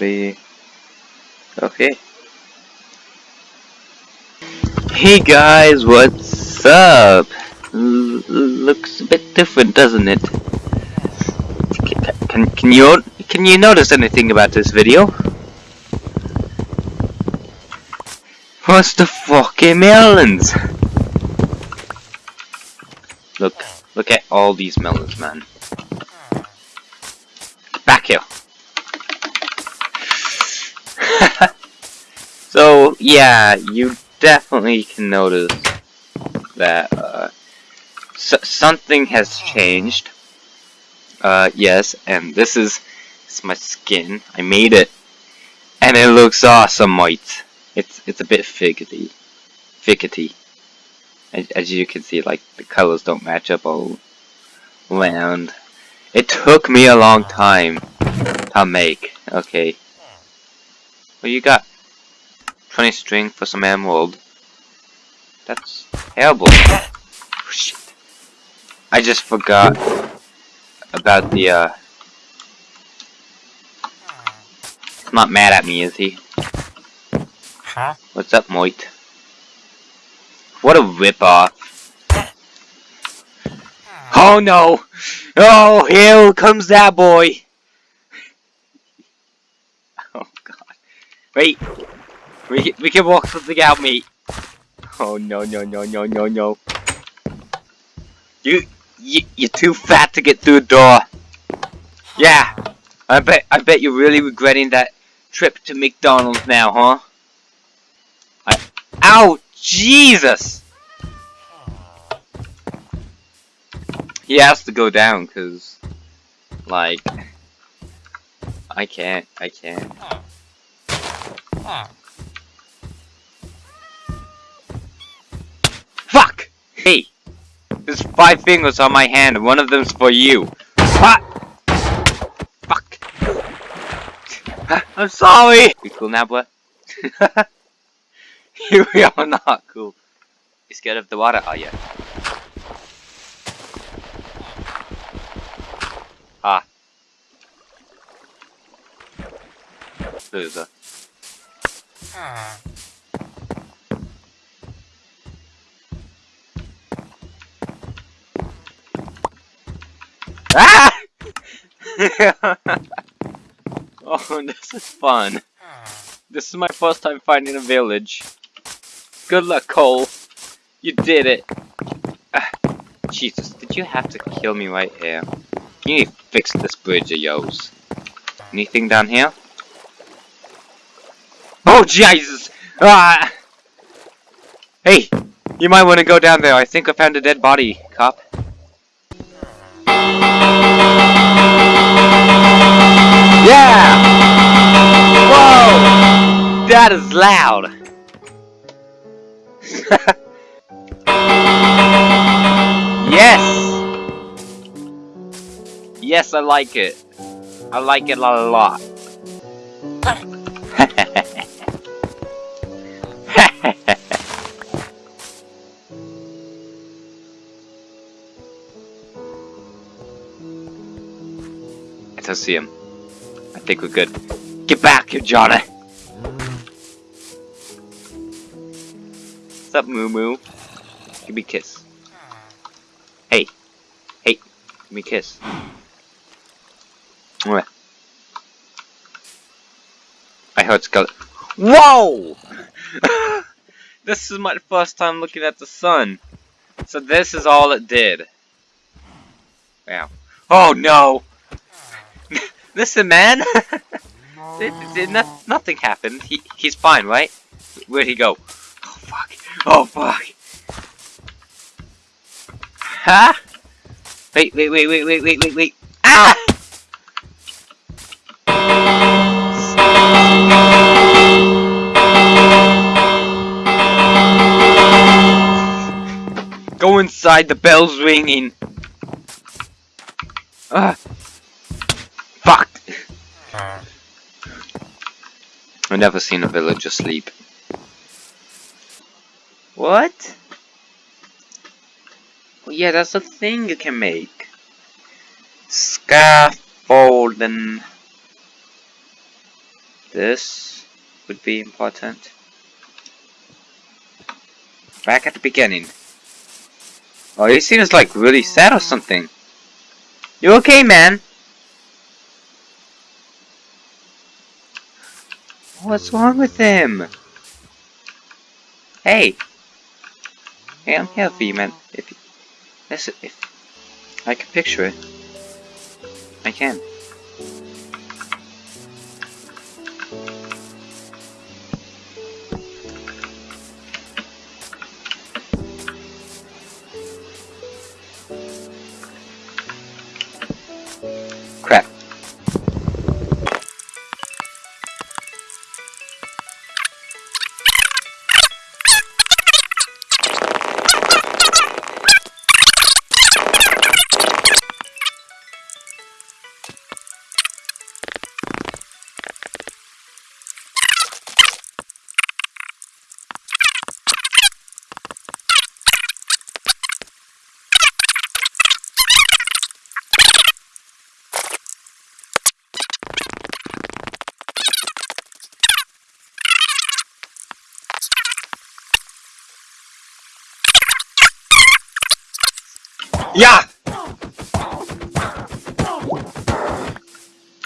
Okay. Hey guys, what's up? L looks a bit different, doesn't it? Can, can you can you notice anything about this video? What's the fucking melons? Look, look at all these melons, man. Back here. so, yeah, you definitely can notice that uh, something has changed. Uh, yes, and this is, is my skin. I made it, and it looks awesome, mate. It's it's a bit fidgety, fidgety. As, you can see, like the colors don't match up all around. It took me a long time to make. Okay. What you got? 20 string for some emerald. That's terrible. Oh, shit. I just forgot about the, uh... He's not mad at me, is he? Huh? What's up, Moit? What a rip-off. Oh no! Oh, here comes that boy! Oh god. Wait! We, we can walk something out, mate. Oh no, no, no, no, no, no. You, you, you're too fat to get through the door. Yeah, I bet, I bet you're really regretting that trip to McDonald's now, huh? I, ow, Jesus! He has to go down, cause, like, I can't, I can't. Fuck! Hey! There's five fingers on my hand, one of them's for you. Ah! Fuck! I'm sorry! You cool now, boy? you are not cool. You scared of the water, are you? Ah. Loser. Ah! oh, this is fun. This is my first time finding a village. Good luck, Cole. You did it. Ah, Jesus, did you have to kill me right here? You need to fix this bridge of yours. Anything down here? Oh, Jesus! Ah! Hey! You might want to go down there. I think I found a dead body, cop. Yeah! Whoa! That is loud! yes! Yes, I like it. I like it a lot. I don't see him. I think we're good. Get back here, Johnny! What's up, Moo Moo? Give me a kiss. Hey. Hey. Give me a kiss. Mwah. I heard skeleton. Whoa! this is my first time looking at the sun. So this is all it did. Wow. Oh no! Listen, man! no nothing happened. He, he's fine, right? Where'd he go? Oh fuck. Oh fuck. Huh? Wait, wait, wait, wait, wait, wait, wait, wait. Ah! Go inside, the bell's ringing. Ah. Fuck. I've never seen a villager sleep. What? Well, yeah, that's a thing you can make. Scaffolding. This would be important. Back at the beginning. Oh, he seems like really sad or something. You okay, man? What's wrong with him? Hey! Hey, I'm here for you, man. If listen, if I can picture it, I can. Yeah!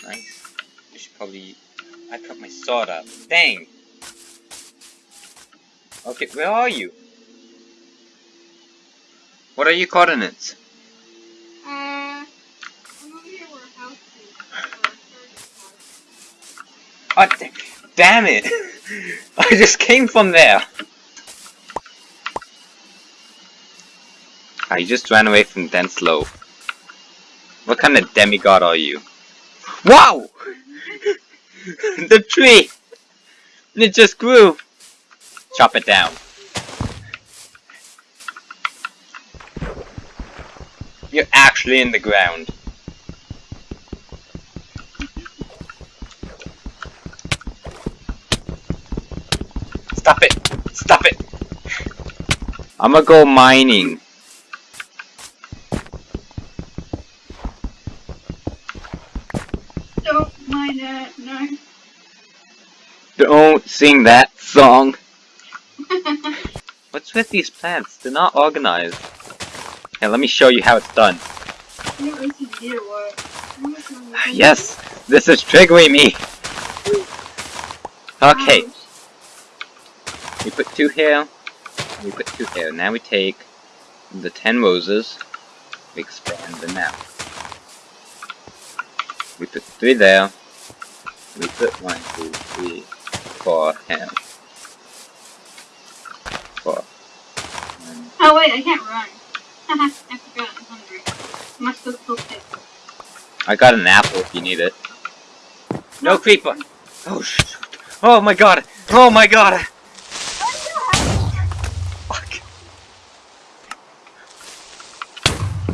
Nice. We should probably... I put my sword up. Dang! Okay, where are you? What are your coordinates? Uh, I'm over here where a house is. or a. Oh, damn it! I just came from there! I just ran away from Denslow. What kind of demigod are you? Wow! the tree! It just grew! Chop it down. You're actually in the ground. Stop it! Stop it! I'm gonna go mining. Don't sing that song. What's with these plants? They're not organized. Here, let me show you how it's done. Yes, this is triggering me. Okay, we put two here. We put two here. Now we take the ten roses. We expand them out. We put three there. We put one, two, three, four here. Four. One, Oh wait, I can't run. I forgot, I'm hungry. I must go it. I got an apple if you need it. No creeper! Oh shoot! Oh my god! Oh my god! Fuck!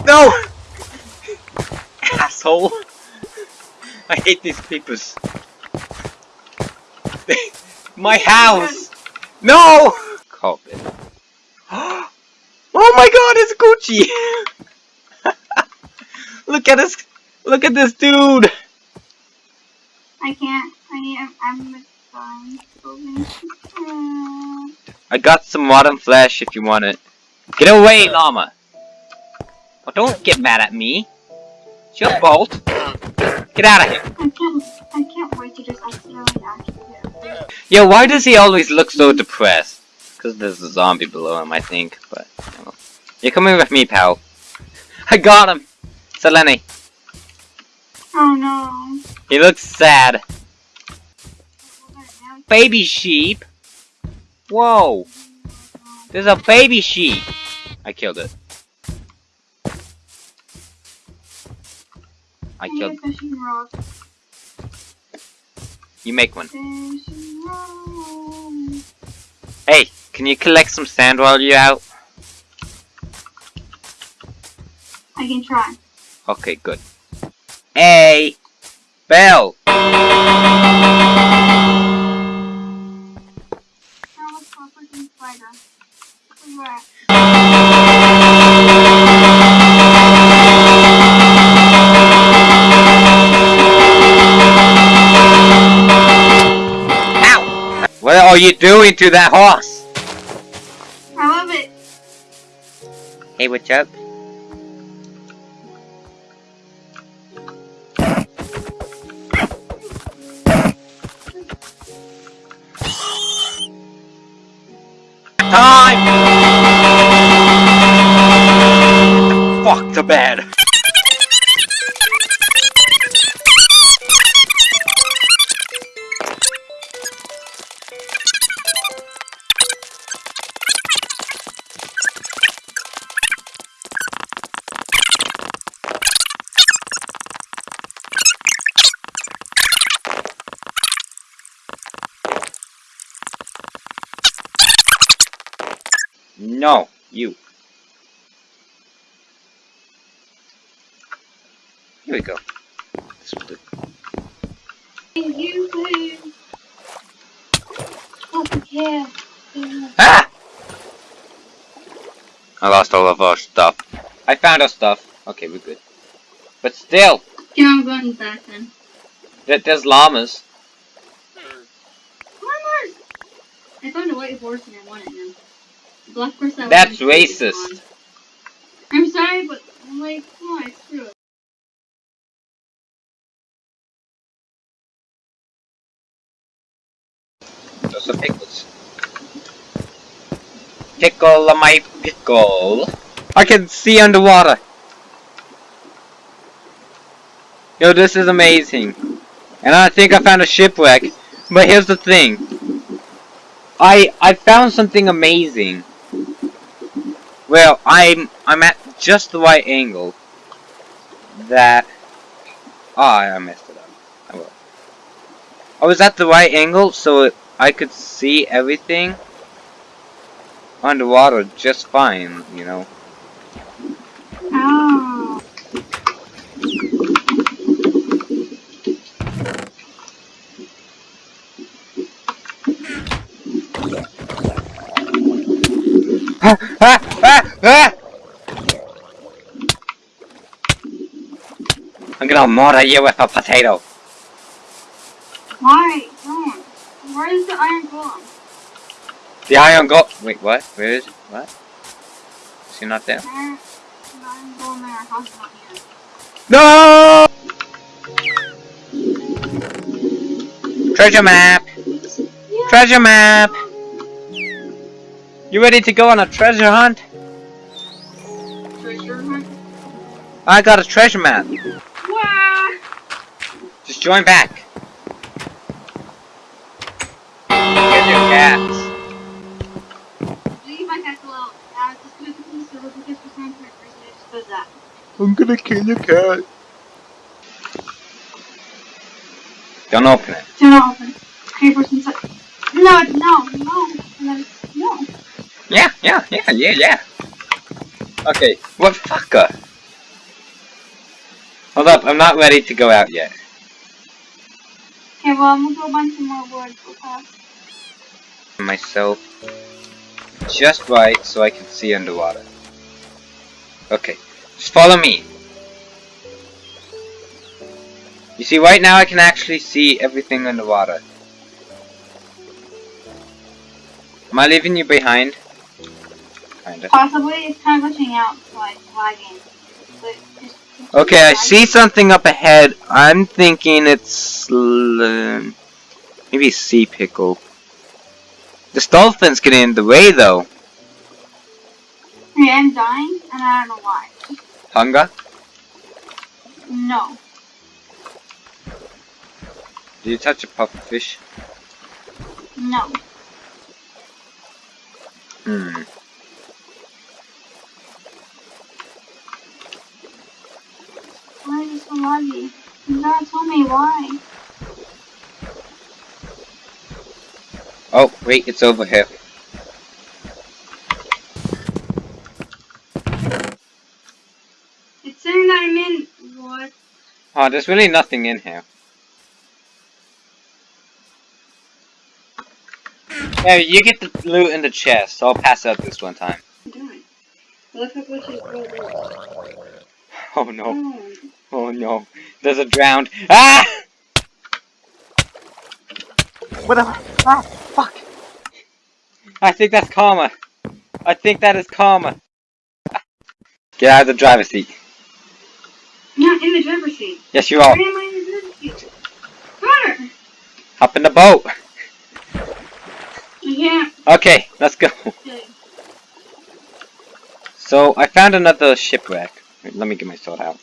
No! Asshole! I hate these creepers. My house! No! Carpet. oh my god, it's Gucci! Look at this! Look at this dude! I can't. I am. I'm the fine. Uh, I got some modern flesh if you want it. Get away, llama! Oh, don't get mad at me. It's your fault. Get out of here. Yo, why does he always look so depressed? Because there's a zombie below him, I think. But, you know. You're coming with me, pal. I got him! Selene. Oh no. He looks sad. Baby sheep? Whoa! There's a baby sheep! I killed it. I killed. A fishing rod. You make one. Hey, can you collect some sand while you're out? I can try. Okay, good. Hey! Bell! Go freaking are you doing to that horse? I love it. Hey, what's up? Time! Fuck the bed. No, you. Here we go. This will do. You. Oh, yeah. yeah. Ah! I lost all of our stuff. I found our stuff. Okay, we're good. But still, Okay, I'm going back then. there- there's llamas. On! I found a white horse and I wanted him. The black horse I That's racist. I'm sorry, but I'm like, come on, screw it. Those are pickles. Pickle my pickle. I can see underwater. Yo, this is amazing. And I think I found a shipwreck. But here's the thing. I I found something amazing. Well, I'm I'm at just the right angle. That Ah, I messed it up. I will. I was at the right angle, so it I could see everything underwater just fine, you know. Ow. Ah, ah! I'm gonna murder you with a potato. Why? Don't. Where is the iron golem? The iron go- Wait, what? Where is it? What? Is he not there? Iron, the iron golem in our house not here. No! Treasure map! Yeah. Treasure map! You ready to go on a treasure hunt? Treasure hunt? I got a treasure map. Wow. Just join back. Get your cats. Leave my cat alone. Uh, just gonna put the server because for some reason it just. I'm gonna kill your cat. Don't open it. Do not open. Okay, first inside. No, no, no. And then, no. Yeah, yeah, yeah, yeah, yeah. Okay, what fucker? Hold up, I'm not ready to go out yet. Okay, well, I'm gonna go some more wood. Myself just right so I can see underwater. Okay, just follow me. You see, right now I can actually see everything underwater. Am I leaving you behind? Kinda. Possibly, it's kind of glitching out, so like lagging. But it's Okay, I see something up ahead. I'm thinking it's um, maybe sea pickle. This dolphin's getting in the way though. Okay, I'm dying, and I don't know why. Hunger? No. Did you touch a pufferfish? No. Hmm. It so laggy? You gotta tell me why. Oh, wait, it's over here. It's saying that I'm in. What? Oh, there's really nothing in here. Yeah, you get the loot in the chest. I'll pass out this one time. I'm doing? Look how glitchy it's Oh no. Oh. Oh. No. There's a drowned. Ah! What the? Ah, fuck! I think that's karma. I think that is karma. Get out of the driver's seat. Not in the driver's seat. Yes, you Where are. am I in the driver's seat? Connor! Hop in the boat. I can't. Okay, let's go. So, I found another shipwreck. Wait, let me get my sword out.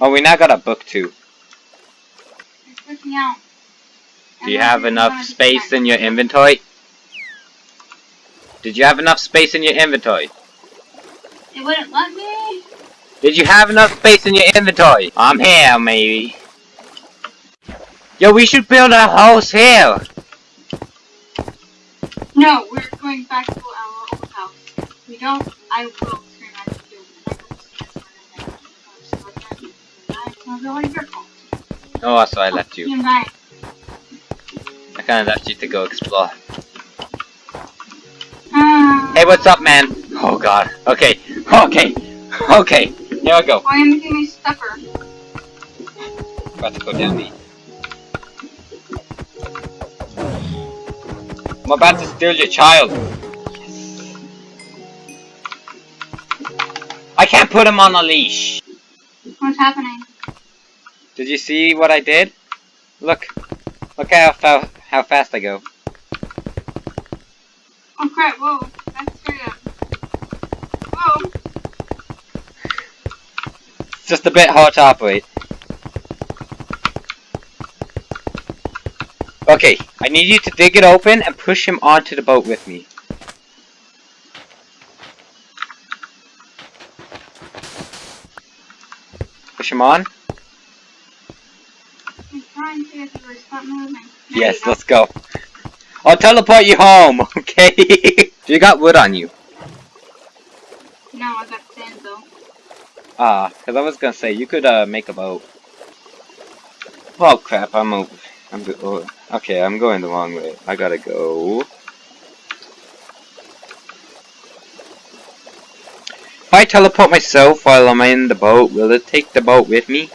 Oh, we now got a book too. It's freaking out. Do you have enough space in your inventory? Did you have enough space in your inventory? It wouldn't let me. Did you have enough space in your inventory? I'm here, maybe. Yo, we should build a house here. No, we're going back to our old house. We don't. I will It's not really your. Oh, so I left you. I kind of left you to go explore. Uh, Hey, what's up, man? Oh God. Okay. Okay. Okay. Here I go. Why am I making me stuffer? About to go down the. I'm about to steal your child. I can't put him on a leash. What's happening? Did you see what I did? Look. Look how fa how fast I go. Oh crap! Whoa, that's straight up. Whoa! It's just a bit hard to operate. Okay, I need you to dig it open and push him onto the boat with me. Push him on? I'm trying to you stop moving. Yes, let's go. I'll teleport you home, okay? you got wood on you. No, I got sand though. Ah, because I was gonna say, you could uh, make a boat. Oh crap, I'm over. I'm go oh, okay, I'm going the wrong way. I gotta go. If I teleport myself while I'm in the boat, will it take the boat with me?